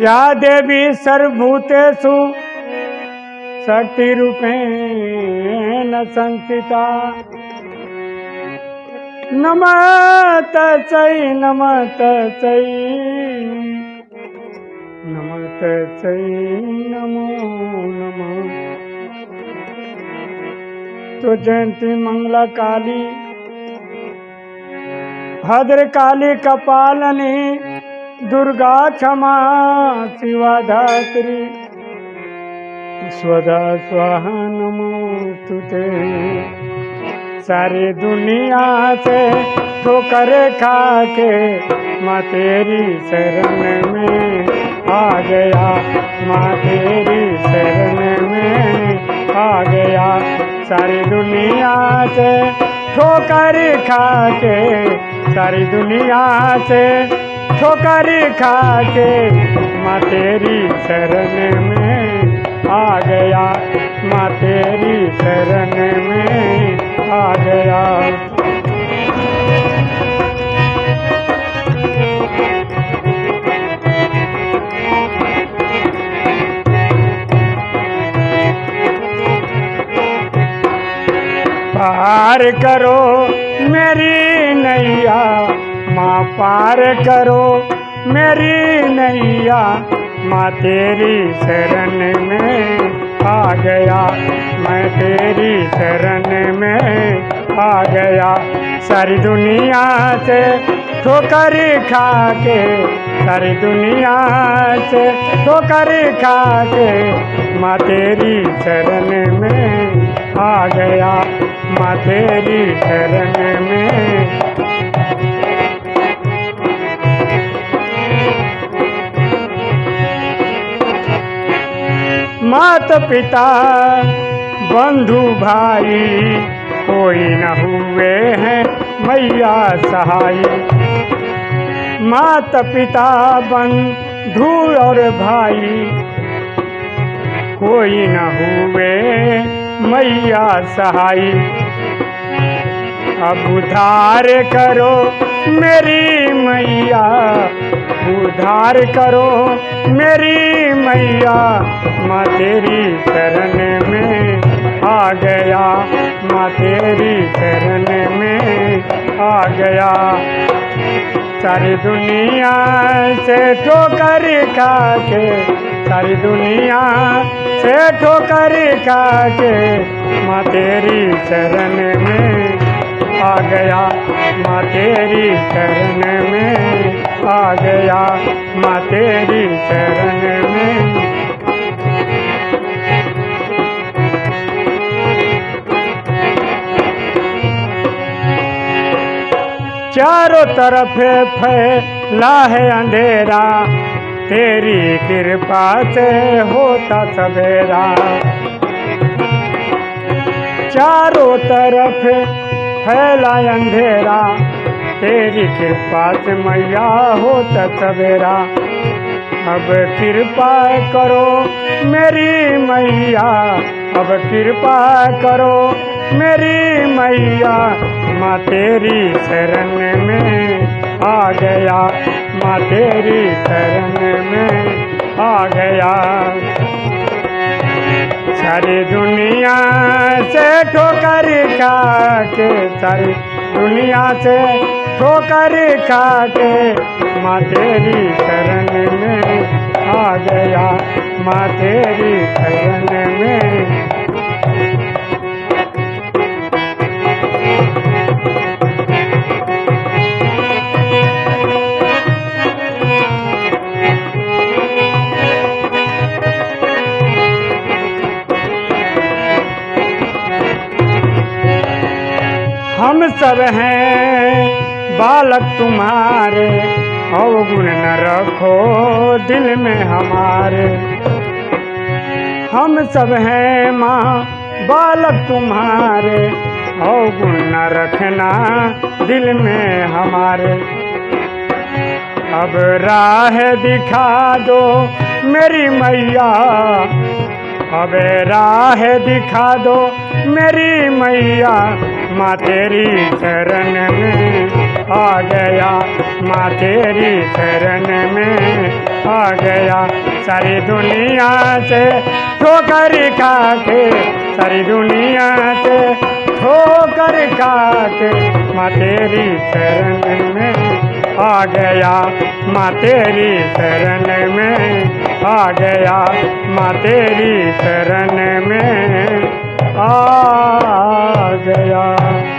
या देवी सर्वभूतेषु शक्तिरूपेण संस्थिता। नमः तस्यै नमः तस्यै नमः तस्यै नमो, नमः। तो जयंती मंगला काली भद्र काली कपालनी दुर्गा क्षमा शिवा धात्री स्वदा स्वाहा नमोस्तुते सारी दुनिया से ठोकर खा के माँ तेरी शरण में आ गया। माँ तेरी शरण में आ गया। सारी दुनिया से ठोकर खा के सारी दुनिया से ठोकर खा के माँ तेरी शरण में आ गया। माँ तेरी शरण में आ गया। पार करो मेरी नैया। माँ पार करो, मेरी नैया। माँ तेरी शरण में आ गया। मैं तेरी शरण में आ गया। सारी दुनिया से ठोकर खा के सारी दुनिया से ठोकर खा के माँ तेरी शरण में आ गया। माँ तेरी शरण में मात पिता, बंधु भाई, कोई न हुए हैं मैया सहाय मात पिता, बंधु और भाई, कोई न हुए मैया सहाय अब उधार करो मेरी मैया। उधार करो मेरी मैया। माँ तेरी शरण में आ गया। माँ तेरी शरण में आ गया। सारी दुनिया से ठोकर खा के सारी दुनिया से ठोकर खा के माँ तेरी शरण गया, माँ तेरी शरण में। आ गया, माँ तेरी शरण में। चारों तरफ़ फैला है अंधेरा, तेरी कृपा से होता सवेरा। चारों तरफ़ फैला अंधेरा। तेरी कृपा से मैया होता सवेरा। अब कृपा करो मेरी मैया, अब कृपा करो मेरी मैया। माँ तेरी शरण में आ गया, माँ तेरी शरण में आ गया। सारी दुनिया से ठोकर खा के सारी दुनिया से ठोकर खा के माँ तेरी शरण में आ गया, माँ तेरी शरण हम सब हैं। बालक तुम्हारे अवगुण न रखो दिल में हमारे। हम सब हैं माँ, बालक तुम्हारे अवगुण न रखना दिल में हमारे। अब राह दिखा दो मेरी मैया, अब राह दिखा दो मेरी मैया। माँ तेरी शरण में आ गया। माँ तेरी शरण में आ गया। सारी दुनिया से ठोकर खा के सारी दुनिया से ठोकर खा के माँ तेरी शरण में आ गया। माँ तेरी शरण में आ गया। माँ तेरी शरण में आ गया।